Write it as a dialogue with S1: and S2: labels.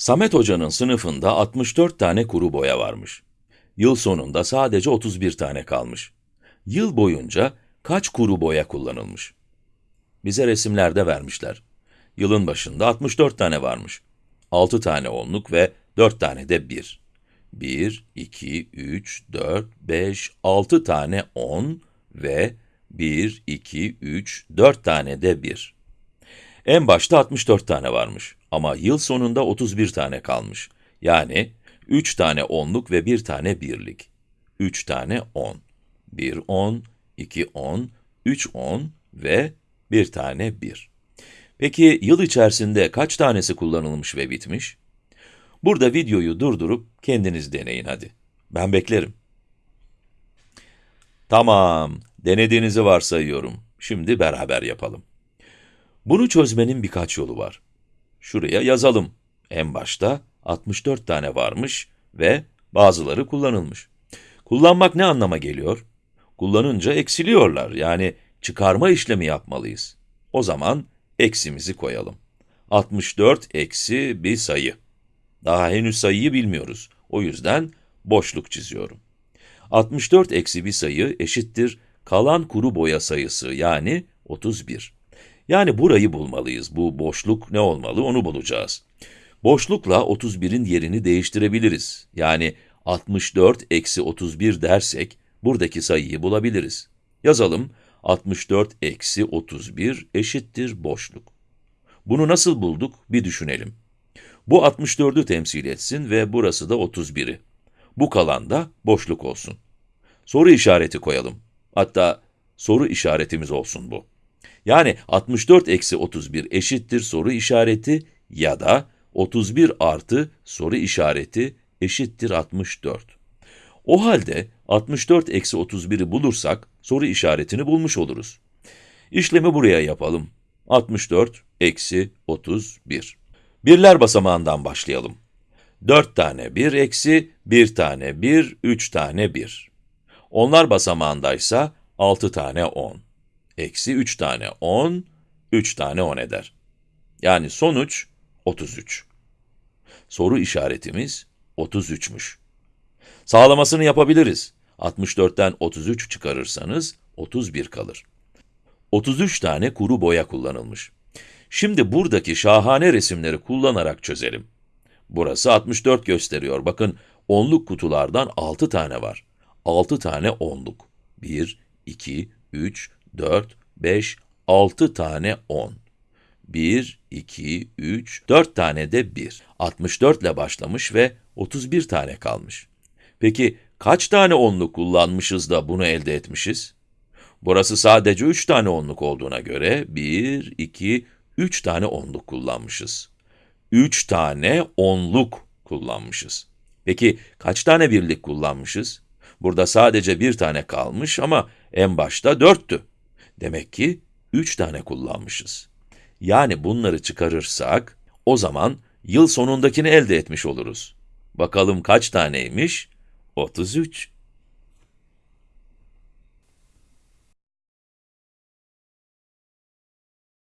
S1: Samet Hoca'nın sınıfında 64 tane kuru boya varmış. Yıl sonunda sadece 31 tane kalmış. Yıl boyunca kaç kuru boya kullanılmış? Bize resimlerde vermişler. Yılın başında 64 tane varmış. 6 tane onluk ve 4 tane de 1. 1, 2, 3, 4, 5, 6 tane 10 ve 1, 2, 3, 4 tane de 1. En başta 64 tane varmış ama yıl sonunda 31 tane kalmış. Yani 3 tane onluk ve 1 tane birlik. 3 tane 10. 1 10, 2 10, 3 10 ve 1 tane 1. Peki yıl içerisinde kaç tanesi kullanılmış ve bitmiş? Burada videoyu durdurup kendiniz deneyin hadi. Ben beklerim. Tamam, denediğinizi varsayıyorum. Şimdi beraber yapalım. Bunu çözmenin birkaç yolu var. Şuraya yazalım. En başta 64 tane varmış ve bazıları kullanılmış. Kullanmak ne anlama geliyor? Kullanınca eksiliyorlar, yani çıkarma işlemi yapmalıyız. O zaman eksimizi koyalım. 64 eksi bir sayı. Daha henüz sayıyı bilmiyoruz. O yüzden boşluk çiziyorum. 64 eksi bir sayı eşittir kalan kuru boya sayısı yani 31. Yani burayı bulmalıyız. Bu boşluk ne olmalı onu bulacağız. Boşlukla 31'in yerini değiştirebiliriz. Yani 64 eksi 31 dersek buradaki sayıyı bulabiliriz. Yazalım 64 eksi 31 eşittir boşluk. Bunu nasıl bulduk bir düşünelim. Bu 64'ü temsil etsin ve burası da 31'i. Bu kalan da boşluk olsun. Soru işareti koyalım. Hatta soru işaretimiz olsun bu. Yani 64 eksi 31 eşittir soru işareti ya da 31 artı soru işareti eşittir 64. O halde 64 eksi 31'i bulursak soru işaretini bulmuş oluruz. İşlemi buraya yapalım. 64 eksi 31. Birler basamağından başlayalım. 4 tane 1 eksi 1 tane 1, 3 tane 1. Onlar basamağındaysa 6 tane 10. Eksi 3 tane 10, 3 tane 10 eder. Yani sonuç 33. Soru işaretimiz 33'müş. Sağlamasını yapabiliriz. 64'ten 33 çıkarırsanız 31 kalır. 33 tane kuru boya kullanılmış. Şimdi buradaki şahane resimleri kullanarak çözelim. Burası 64 gösteriyor. Bakın, onluk kutulardan 6 tane var. 6 tane onluk. 1, 2, 3, 4, 5, 6 tane 10. 1, 2, 3, 4 tane de 1. 64 ile başlamış ve 31 tane kalmış. Peki kaç tane onluk kullanmışız da bunu elde etmişiz? Burası sadece 3 tane onluk olduğuna göre 1, 2, 3 tane onluk kullanmışız. 3 tane onluk kullanmışız. Peki kaç tane birlik kullanmışız? Burada sadece bir tane kalmış ama en başta 4'tü. Demek ki 3 tane kullanmışız. Yani bunları çıkarırsak, o zaman yıl sonundakini elde etmiş oluruz. Bakalım kaç taneymiş? 33.